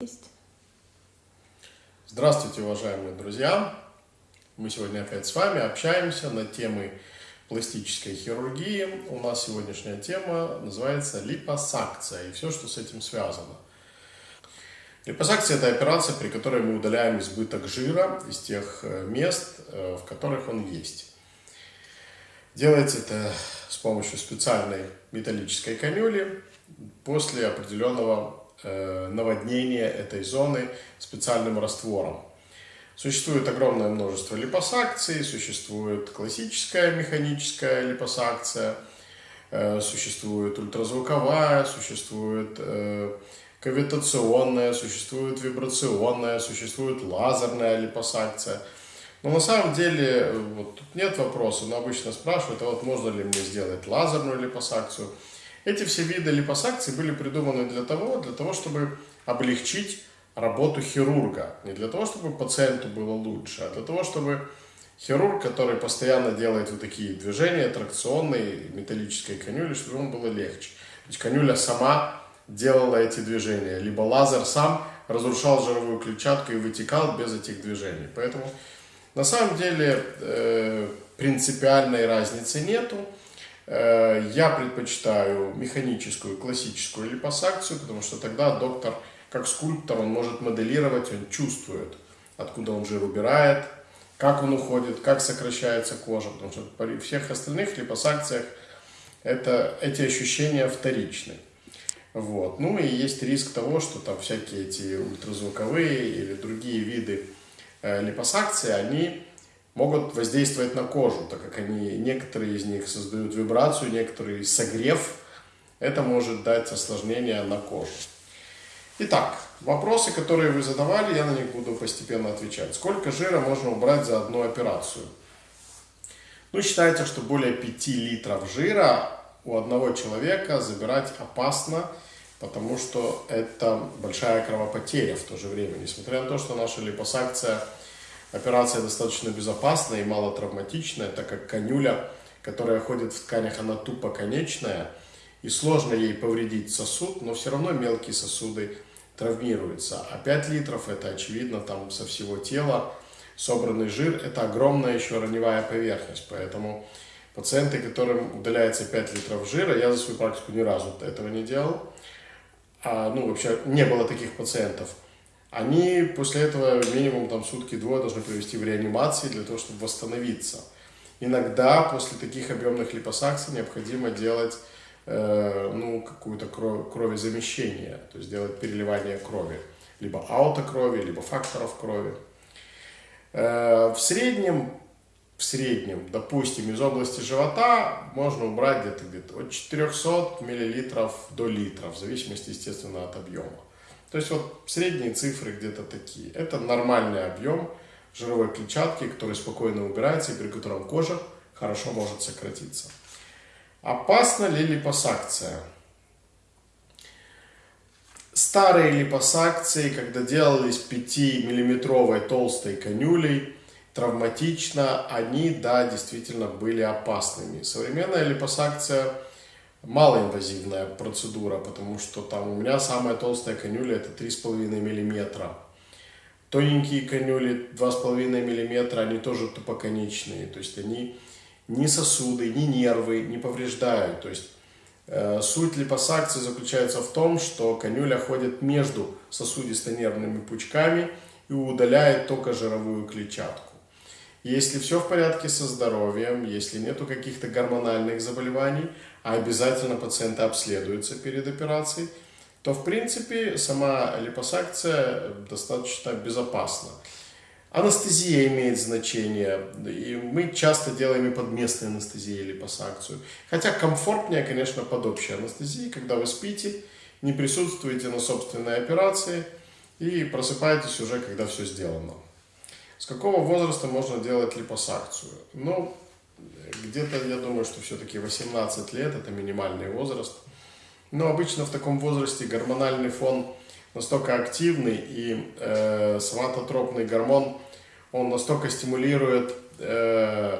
Есть. Здравствуйте, уважаемые друзья! Мы сегодня опять с вами общаемся на темы пластической хирургии. У нас сегодняшняя тема называется липосакция и все, что с этим связано. Липосакция – это операция, при которой мы удаляем избыток жира из тех э, мест, э, в которых он есть. Делается это с помощью специальной металлической канюли после определенного Э, наводнения этой зоны специальным раствором. Существует огромное множество липосакций, существует классическая механическая липосакция, э, существует ультразвуковая, существует э, кавитационная, существует вибрационная, существует лазерная липосакция. Но на самом деле вот, тут нет вопроса, но обычно спрашивают, а вот можно ли мне сделать лазерную липосакцию? Эти все виды липосакций были придуманы для того, для того, чтобы облегчить работу хирурга. Не для того, чтобы пациенту было лучше, а для того, чтобы хирург, который постоянно делает вот такие движения тракционные, металлической канюли, чтобы ему было легче. То есть канюля сама делала эти движения, либо лазер сам разрушал жировую клетчатку и вытекал без этих движений. Поэтому на самом деле э, принципиальной разницы нету. Э, я предпочитаю механическую, классическую липосакцию, потому что тогда доктор, как скульптор, он может моделировать, он чувствует, откуда он жир убирает, как он уходит, как сокращается кожа, потому что при всех остальных липосакциях это, эти ощущения вторичны. Вот. Ну и есть риск того, что там всякие эти ультразвуковые или другие виды э, липосакции, они могут воздействовать на кожу, так как они, некоторые из них создают вибрацию, некоторые согрев. Это может дать осложнения на кожу. Итак, вопросы, которые вы задавали, я на них буду постепенно отвечать. Сколько жира можно убрать за одну операцию? Ну, считается, что более 5 литров жира у одного человека забирать опасно, потому что это большая кровопотеря в то же время. Несмотря на то, что наша липосакция – Операция достаточно безопасная и мало травматичная, так как конюля, которая ходит в тканях, она тупо конечная, и сложно ей повредить сосуд, но все равно мелкие сосуды травмируются. А 5 литров это очевидно там со всего тела. Собранный жир это огромная еще раневая поверхность, поэтому пациенты, которым удаляется 5 литров жира, я за свою практику ни разу этого не делал, а, ну вообще не было таких пациентов – они после этого минимум там сутки-двое должны провести в реанимации для того, чтобы восстановиться. Иногда после таких объемных липосакций необходимо делать э, ну, какую-то кровезамещение, то есть делать переливание крови, либо аутокрови, либо факторов крови. Э, в среднем, в среднем, допустим, из области живота можно убрать где-то где, -то, от 400 мл до литра, в зависимости, естественно, от объема. То есть вот средние цифры где-то такие. Это нормальный объем жировой клетчатки, который спокойно убирается и при котором кожа хорошо может сократиться. Опасна ли липосакция? Старые липосакции, когда делались 5-миллиметровой толстой конюлей, травматично, они, да, действительно были опасными. Современная липосакция – малоинвазивная процедура, потому что там у меня самая толстая конюля это 3,5 миллиметра. Тоненькие конюли 2,5 миллиметра, они тоже тупоконечные, то есть они ни сосуды, ни нервы не повреждают. То есть э, суть липосакции заключается в том, что конюля ходит между сосудисто-нервными пучками и удаляет только жировую клетчатку. Если все в порядке со здоровьем, если нету каких-то гормональных заболеваний, а обязательно пациенты обследуются перед операцией, то в принципе сама липосакция достаточно безопасна. Анестезия имеет значение, и мы часто делаем и под местной анестезией липосакцию. Хотя комфортнее, конечно, под общей анестезией, когда вы спите, не присутствуете на собственной операции и просыпаетесь уже, когда все сделано. С какого возраста можно делать липосакцию? Ну, где-то, я думаю, что все-таки 18 лет – это минимальный возраст. Но обычно в таком возрасте гормональный фон настолько активный, и э, соматотропный гормон, он настолько стимулирует э,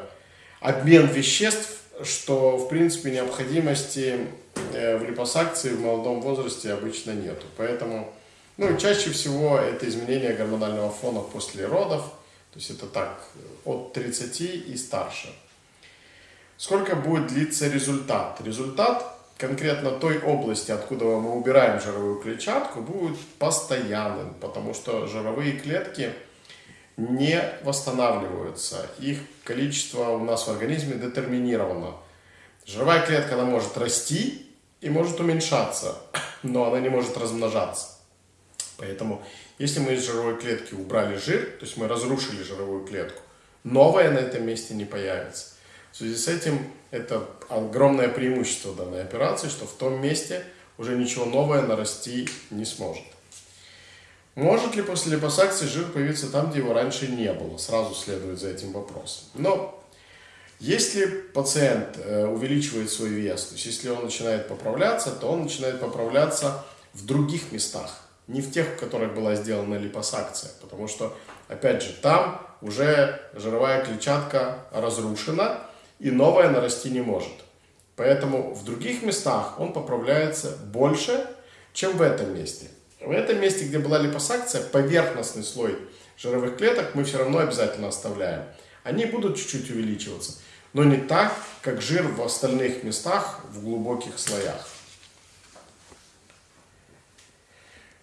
обмен веществ, что, в принципе, необходимости э, в липосакции в молодом возрасте обычно нету. Поэтому Ну чаще всего это изменение гормонального фона после родов, то есть это так, от 30 и старше. Сколько будет длиться результат? Результат конкретно той области, откуда мы убираем жировую клетчатку, будет постоянным, потому что жировые клетки не восстанавливаются. Их количество у нас в организме детерминировано. Жировая клетка, она может расти и может уменьшаться, но она не может размножаться. Поэтому, если мы из жировой клетки убрали жир, то есть мы разрушили жировую клетку, новая на этом месте не появится. В связи с этим это огромное преимущество данной операции, что в том месте уже ничего новое нарасти не сможет. Может ли после липосакции жир появиться там, где его раньше не было? Сразу следует за этим вопрос. Но если пациент э, увеличивает свой вес, то есть если он начинает поправляться, то он начинает поправляться в других местах, не в тех, в которых была сделана липосакция, потому что, опять же, там уже жировая клетчатка разрушена, и новое нарасти не может. Поэтому в других местах он поправляется больше, чем в этом месте. В этом месте, где была липосакция, поверхностный слой жировых клеток мы все равно обязательно оставляем. Они будут чуть-чуть увеличиваться, но не так, как жир в остальных местах в глубоких слоях. Э,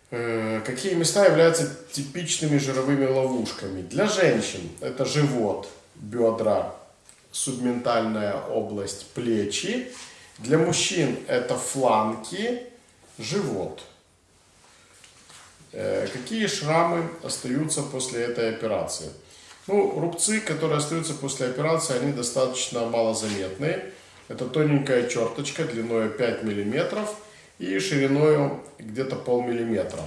какие места являются типичными жировыми ловушками? Для женщин это живот, бедра, субментальная область плечи. Для мужчин это фланки, живот. Э, какие шрамы остаются после этой операции? Ну, рубцы, которые остаются после операции, они достаточно малозаметные. Это тоненькая черточка длиной 5 мм и шириной где-то полмиллиметра.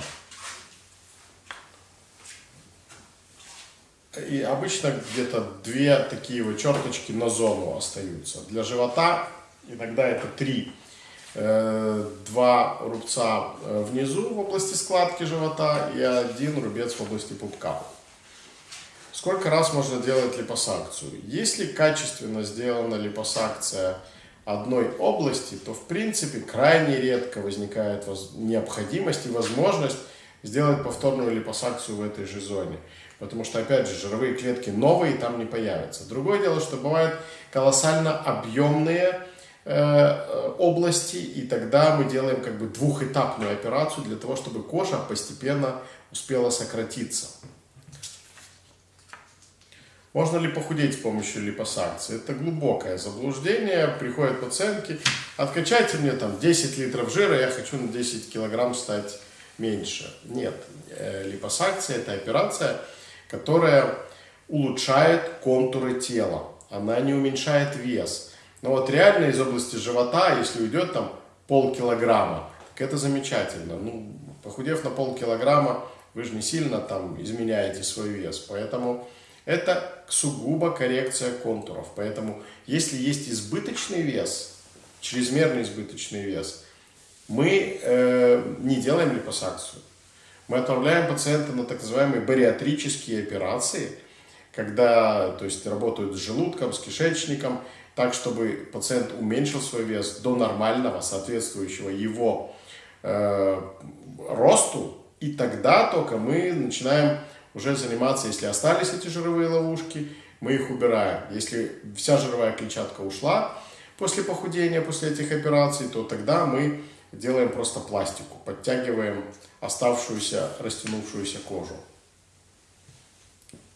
И обычно где-то две такие вот черточки на зону остаются. Для живота иногда это три. Э, два рубца э, внизу в области складки живота и один рубец в области пупка. Сколько раз можно делать липосакцию? Если качественно сделана липосакция одной области, то в принципе крайне редко возникает необходимость и возможность сделать повторную липосакцию в этой же зоне. Потому что, опять же, жировые клетки новые там не появятся. Другое дело, что бывают колоссально объемные э, области, и тогда мы делаем как бы двухэтапную операцию для того, чтобы кожа постепенно успела сократиться. Можно ли похудеть с помощью липосакции? Это глубокое заблуждение. Приходят пациентки, откачайте мне там 10 литров жира, я хочу на 10 килограмм стать меньше. Нет, э, липосакция это операция, которая улучшает контуры тела. Она не уменьшает вес. Но вот реально из области живота, если уйдет там полкилограмма, так это замечательно. Ну, похудев на полкилограмма, вы же не сильно там изменяете свой вес. Поэтому это сугубо коррекция контуров. Поэтому если есть избыточный вес, чрезмерный избыточный вес, мы э, не делаем липосакцию. Мы отправляем пациента на так называемые бариатрические операции, когда то есть, работают с желудком, с кишечником, так, чтобы пациент уменьшил свой вес до нормального, соответствующего его э, росту, и тогда только мы начинаем уже заниматься, если остались эти жировые ловушки, мы их убираем. Если вся жировая клетчатка ушла после похудения, после этих операций, то тогда мы делаем просто пластику, подтягиваем оставшуюся растянувшуюся кожу.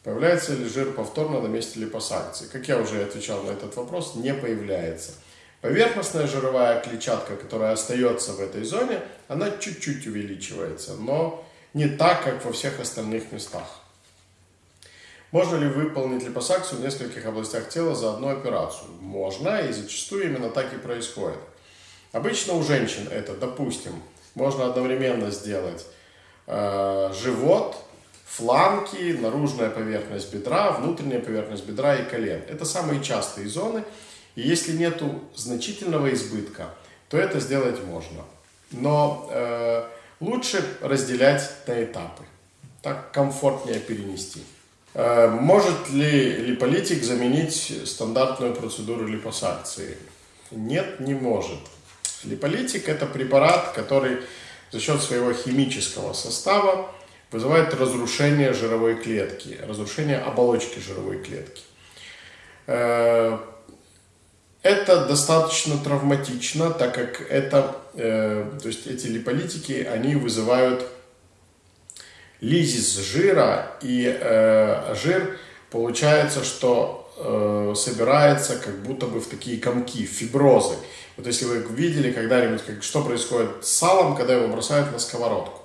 Появляется ли жир повторно на месте липосакции? Как я уже отвечал на этот вопрос, не появляется. Поверхностная жировая клетчатка, которая остается в этой зоне, она чуть-чуть увеличивается, но не так, как во всех остальных местах. Можно ли выполнить липосакцию в нескольких областях тела за одну операцию? Можно, и зачастую именно так и происходит. Обычно у женщин это, допустим, можно одновременно сделать э, живот, фланки, наружная поверхность бедра, внутренняя поверхность бедра и колен. Это самые частые зоны. И если нет значительного избытка, то это сделать можно. Но э, лучше разделять на этапы. Так комфортнее перенести. Э, может ли липолитик заменить стандартную процедуру липосакции? Нет, не может. Липолитик – это препарат, который за счет своего химического состава вызывает разрушение жировой клетки, разрушение оболочки жировой клетки. Э, это достаточно травматично, так как это, э, то есть эти липолитики, они вызывают лизис жира, и э, жир получается, что собирается как будто бы в такие комки, фиброзы. Вот если вы видели когда-нибудь, что происходит с салом, когда его бросают на сковородку.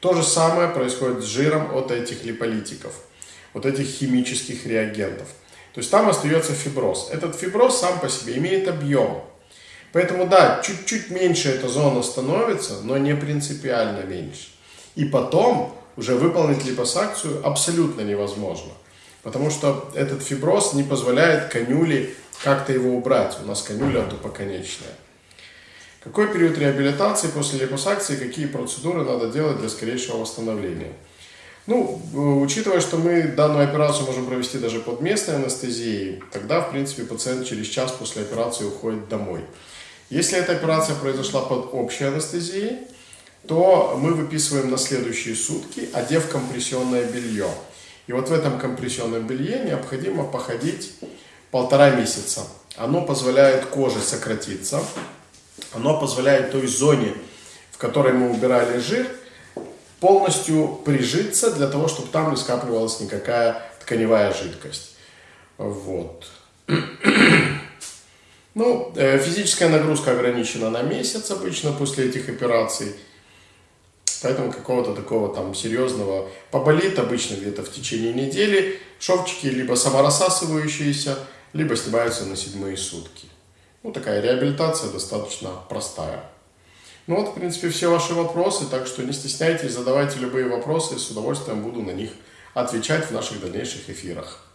То же самое происходит с жиром от этих липолитиков, вот этих химических реагентов. То есть там остается фиброз. Этот фиброз сам по себе имеет объем. Поэтому да, чуть-чуть меньше эта зона становится, но не принципиально меньше. И потом уже выполнить липосакцию абсолютно невозможно. Потому что этот фиброз не позволяет конюле как-то его убрать. У нас конюля тупоконечная. Какой период реабилитации после липосакции, какие процедуры надо делать для скорейшего восстановления? Ну, э, учитывая, что мы данную операцию можем провести даже под местной анестезией, тогда, в принципе, пациент через час после операции уходит домой. Если эта операция произошла под общей анестезией, то мы выписываем на следующие сутки, одев компрессионное белье. И вот в этом компрессионном белье необходимо походить полтора месяца. Оно позволяет коже сократиться, оно позволяет той зоне, в которой мы убирали жир, полностью прижиться для того, чтобы там не скапливалась никакая тканевая жидкость. Вот. Ну, э, физическая нагрузка ограничена на месяц обычно после этих операций. Поэтому какого-то такого там серьезного поболит обычно где-то в течение недели. Шовчики либо саморассасывающиеся, либо снимаются на седьмые сутки. Ну, такая реабилитация достаточно простая. Ну вот, в принципе, все ваши вопросы, так что не стесняйтесь, задавайте любые вопросы, с удовольствием буду на них отвечать в наших дальнейших эфирах.